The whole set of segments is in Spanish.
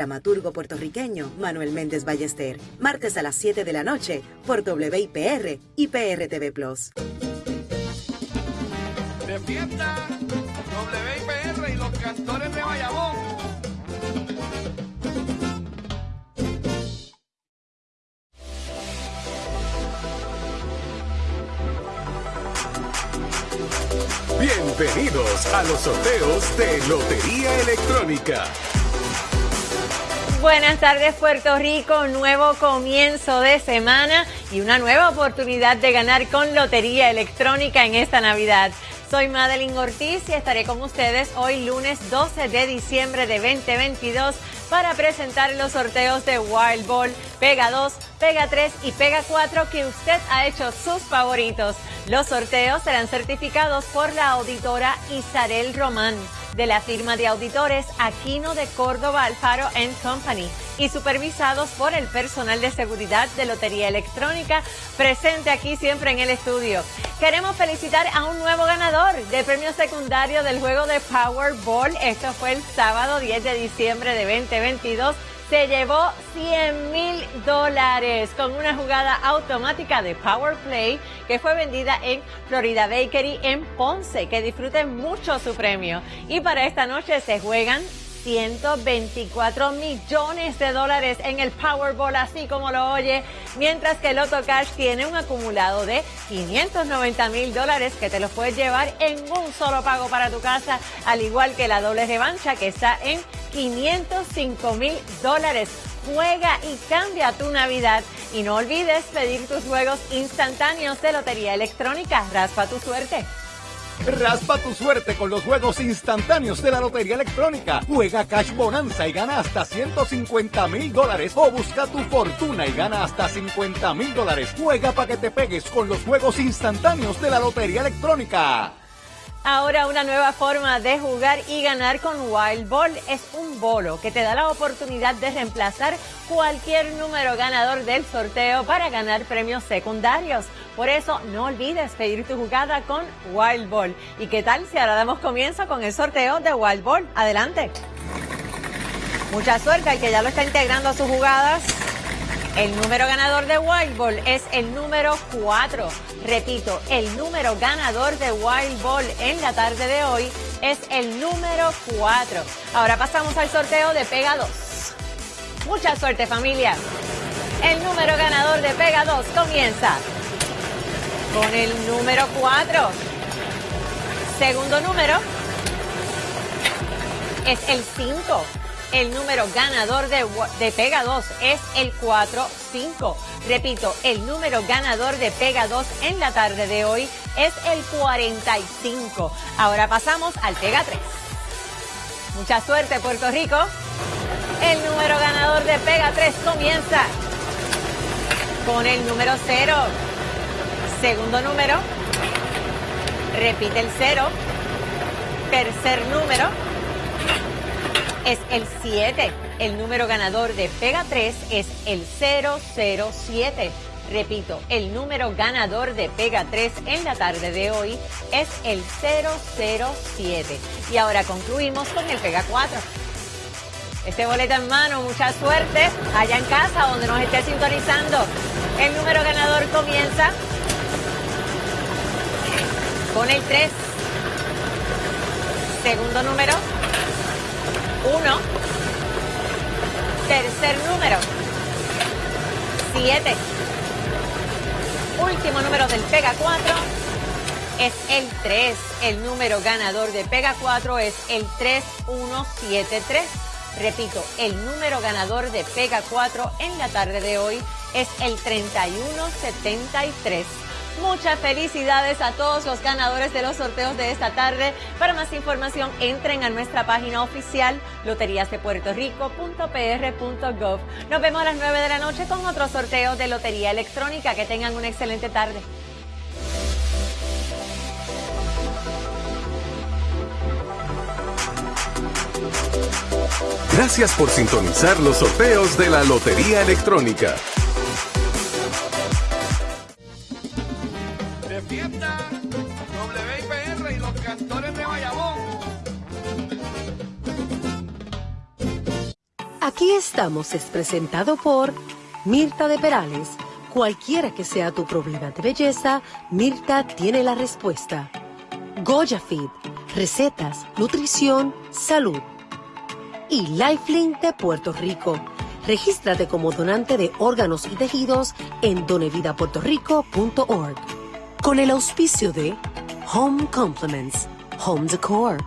dramaturgo puertorriqueño Manuel Méndez Ballester. Martes a las 7 de la noche por WIPR y PRTV Plus. De fiesta, WIPR y los cantores de Bayamón. Bienvenidos a los sorteos de Lotería Electrónica. Buenas tardes Puerto Rico, nuevo comienzo de semana y una nueva oportunidad de ganar con Lotería Electrónica en esta Navidad. Soy Madeline Ortiz y estaré con ustedes hoy lunes 12 de diciembre de 2022 para presentar los sorteos de Wild Ball, Pega 2, Pega 3 y Pega 4 que usted ha hecho sus favoritos. Los sorteos serán certificados por la auditora Isabel Román de la firma de auditores Aquino de Córdoba Alfaro Company y supervisados por el personal de seguridad de Lotería Electrónica presente aquí siempre en el estudio. Queremos felicitar a un nuevo ganador del premio secundario del juego de Powerball. Esto fue el sábado 10 de diciembre de 2022 se llevó 100 mil dólares con una jugada automática de Power Play que fue vendida en Florida Bakery en Ponce. Que disfruten mucho su premio. Y para esta noche se juegan 124 millones de dólares en el Powerball, así como lo oye, mientras que el Lotto Cash tiene un acumulado de 590 mil dólares que te los puedes llevar en un solo pago para tu casa, al igual que la doble revancha que está en 505 mil dólares. Juega y cambia tu Navidad. Y no olvides pedir tus juegos instantáneos de Lotería Electrónica. Raspa tu suerte. Raspa tu suerte con los juegos instantáneos de la Lotería Electrónica. Juega Cash Bonanza y gana hasta 150 mil dólares. O busca tu fortuna y gana hasta 50 mil dólares. Juega para que te pegues con los juegos instantáneos de la Lotería Electrónica. Ahora una nueva forma de jugar y ganar con Wild Ball es un bolo que te da la oportunidad de reemplazar cualquier número ganador del sorteo para ganar premios secundarios. Por eso no olvides pedir tu jugada con Wild Ball. ¿Y qué tal si ahora damos comienzo con el sorteo de Wild Ball? Adelante. Mucha suerte al que ya lo está integrando a sus jugadas. El número ganador de Wild Ball es el número 4. Repito, el número ganador de Wild Ball en la tarde de hoy es el número 4. Ahora pasamos al sorteo de Pega 2. Mucha suerte familia. El número ganador de Pega 2 comienza con el número 4. Segundo número es el 5. El número ganador de, de Pega 2 es el 4-5. Repito, el número ganador de Pega 2 en la tarde de hoy es el 45. Ahora pasamos al Pega 3. Mucha suerte, Puerto Rico. El número ganador de Pega 3 comienza con el número 0. Segundo número. Repite el 0. Tercer número es el 7. El número ganador de Pega 3 es el 007. Repito, el número ganador de Pega 3 en la tarde de hoy es el 007. Y ahora concluimos con el Pega 4. Este boleto en mano, mucha suerte allá en casa donde nos esté sintonizando. El número ganador comienza con el 3. Segundo número 1. Tercer número. 7. Último número del Pega 4 es el 3. El número ganador de Pega 4 es el 3173. Repito, el número ganador de Pega 4 en la tarde de hoy es el 3173. Muchas felicidades a todos los ganadores de los sorteos de esta tarde. Para más información, entren a nuestra página oficial loteriasdepuertorico.pr.gov. Nos vemos a las 9 de la noche con otro sorteo de Lotería Electrónica. Que tengan una excelente tarde. Gracias por sintonizar los sorteos de la Lotería Electrónica. WIPR y los cantores de Bayamón. Aquí estamos es presentado por Mirta de Perales. Cualquiera que sea tu problema de belleza, Mirta tiene la respuesta. Goya Feed, recetas, nutrición, salud. Y Lifelink de Puerto Rico. Regístrate como donante de órganos y tejidos en donevidapuertorico.org. Con el auspicio de Home Compliments, Home Decor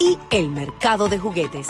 y el mercado de juguetes.